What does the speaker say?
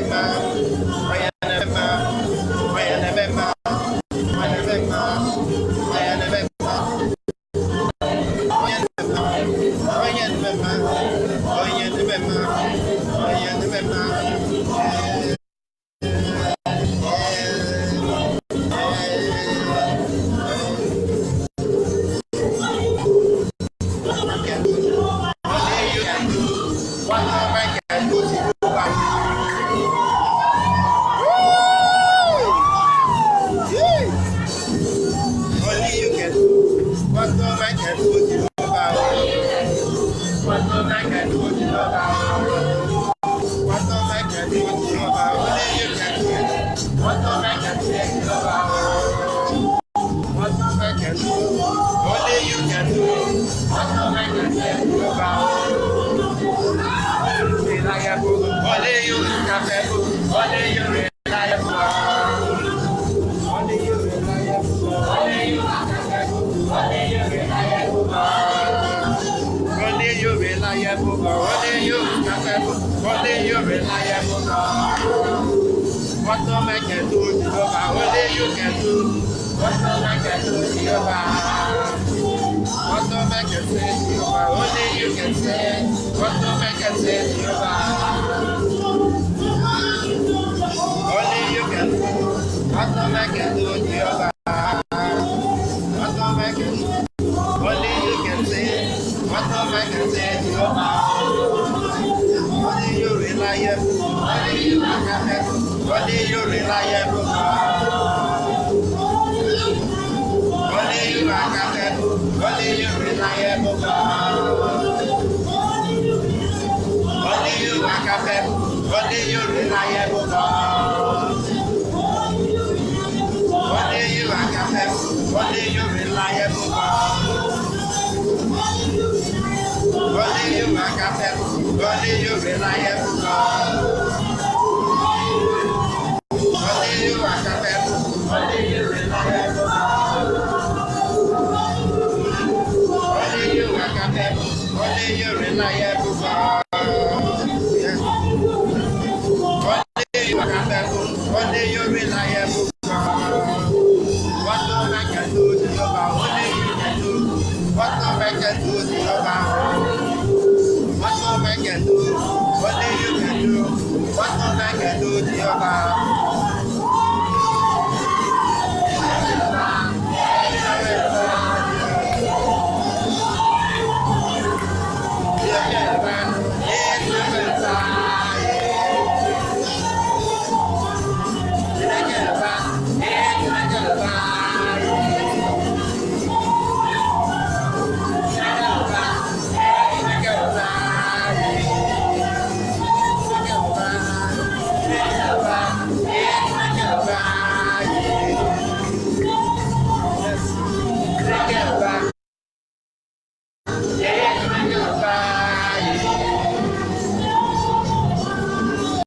Wow. What don't Wọ́n tó mẹ́jọ tí What don't lọ́ba, ó lé yé kẹ́kẹ́. What don't mẹ́jọ tí ó ti lọ́ba. What do you What do you rely on? What do I can do? What do you can do? What do I can do? What do I can do? What do you reliable God. Only you are capable. Only you reliable God. Only you are capable. Only you reliable God. Only you are capable. Only you reliable God. Only you are capable. Kọ́lé yóò fi láyé fún ọ. Kọ́lé yóò wà kápẹ́ fún ọ. Kọ́lé yóò fi láyé fún ọ. Kọ́lé yóò wà kápẹ́ fún ọ. Kọ́lé yóò fi láyé fún ọ. Kọ́lé yóò wà kápẹ́ fún ọ. Kọ́lé yóò fi láyé fún ọ. Wọ́n tó can do, what only you can do, what none can do, dear God.